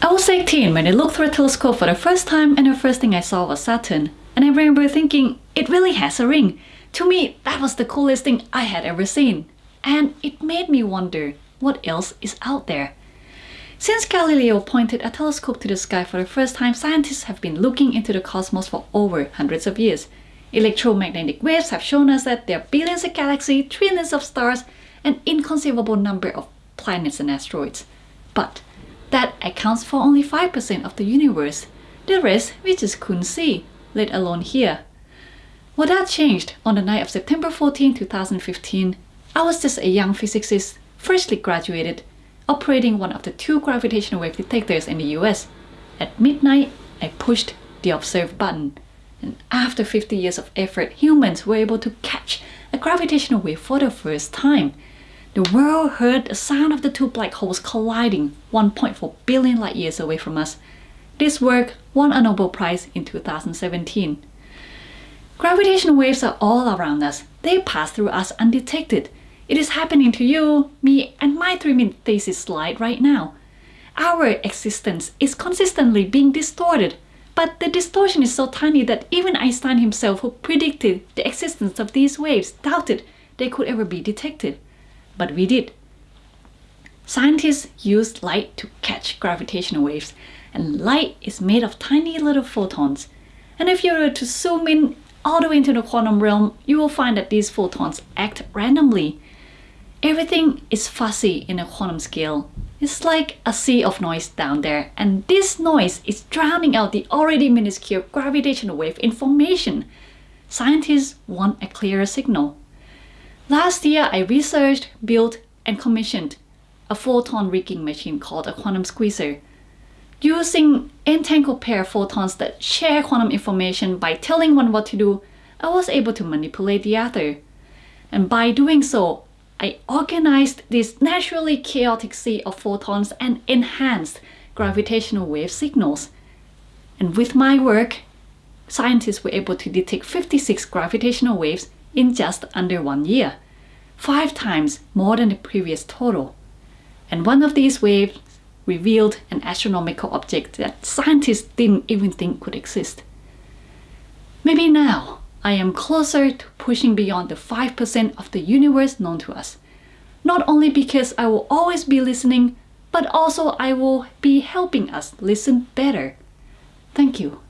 I was 18 when I looked through a telescope for the first time and the first thing I saw was Saturn. And I remember thinking, it really has a ring. To me, that was the coolest thing I had ever seen. And it made me wonder, what else is out there? Since Galileo pointed a telescope to the sky for the first time, scientists have been looking into the cosmos for over hundreds of years. Electromagnetic waves have shown us that there are billions of galaxies, trillions of stars, an inconceivable number of planets and asteroids. But that accounts for only 5% of the universe. The rest we just couldn't see, let alone hear. Well, that changed on the night of September 14, 2015. I was just a young physicist, freshly graduated, operating one of the two gravitational wave detectors in the US. At midnight, I pushed the observe button. And after 50 years of effort, humans were able to catch a gravitational wave for the first time. The world heard the sound of the two black holes colliding 1.4 billion light years away from us. This work won a Nobel Prize in 2017. Gravitational waves are all around us. They pass through us undetected. It is happening to you, me, and my three-minute thesis slide right now. Our existence is consistently being distorted, but the distortion is so tiny that even Einstein himself, who predicted the existence of these waves, doubted they could ever be detected. But we did. Scientists used light to catch gravitational waves, and light is made of tiny little photons. And if you were to zoom in all the way into the quantum realm, you will find that these photons act randomly. Everything is fuzzy in a quantum scale. It's like a sea of noise down there, and this noise is drowning out the already minuscule gravitational wave information. Scientists want a clearer signal. Last year, I researched, built, and commissioned a photon rigging machine called a quantum squeezer. Using entangled pair photons that share quantum information by telling one what to do, I was able to manipulate the other. And by doing so, I organized this naturally chaotic sea of photons and enhanced gravitational wave signals. And with my work, scientists were able to detect 56 gravitational waves in just under one year, five times more than the previous total. And one of these waves revealed an astronomical object that scientists didn't even think could exist. Maybe now I am closer to pushing beyond the 5% of the universe known to us. Not only because I will always be listening, but also I will be helping us listen better. Thank you.